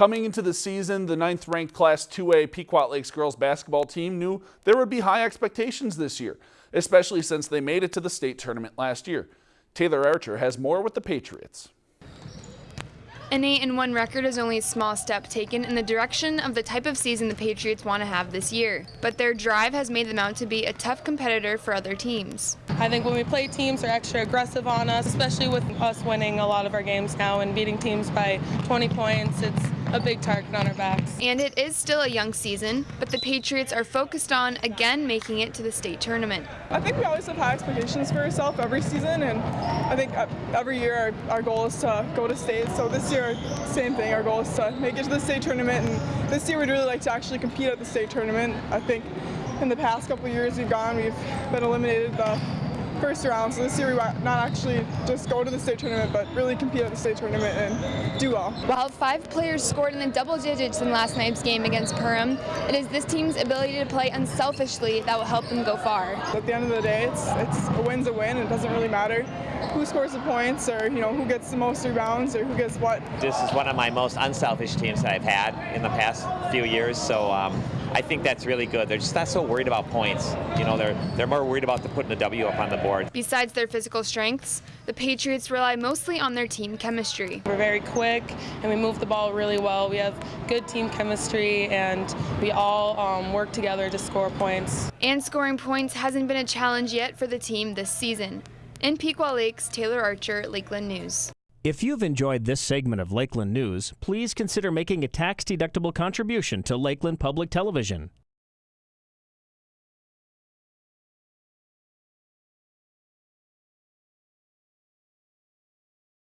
Coming into the season, the ninth ranked Class 2A Pequot Lakes girls basketball team knew there would be high expectations this year, especially since they made it to the state tournament last year. Taylor Archer has more with the Patriots. An 8 and 1 record is only a small step taken in the direction of the type of season the Patriots want to have this year, but their drive has made them out to be a tough competitor for other teams. I think when we play teams they're extra aggressive on us, especially with us winning a lot of our games now and beating teams by 20 points, it's a big target on our backs. And it is still a young season, but the Patriots are focused on again making it to the state tournament. I think we always have high expectations for ourselves every season, and I think uh, every year our, our goal is to go to state. So this year, same thing. Our goal is to make it to the state tournament, and this year we'd really like to actually compete at the state tournament. I think in the past couple years we've gone, we've been eliminated the first round. So this year we might not actually just go to the state tournament, but really compete at the state tournament and do well. While five players scored in the double digits in last night's game against Perham, it is this team's ability to play unselfishly that will help them go far. At the end of the day, it's, it's a win's a win. And it doesn't really matter who scores the points or you know who gets the most rebounds or who gets what. This is one of my most unselfish teams that I've had in the past few years. So um, I think that's really good. They're just not so worried about points. You know, they're they're more worried about the putting the W up on the board. Besides their physical strengths, the Patriots rely mostly on their team chemistry. We're very quick and we move the ball really well. We have good team chemistry and we all um, work together to score points. And scoring points hasn't been a challenge yet for the team this season. In Pequot Lakes, Taylor Archer, Lakeland News. If you've enjoyed this segment of Lakeland News, please consider making a tax-deductible contribution to Lakeland Public Television.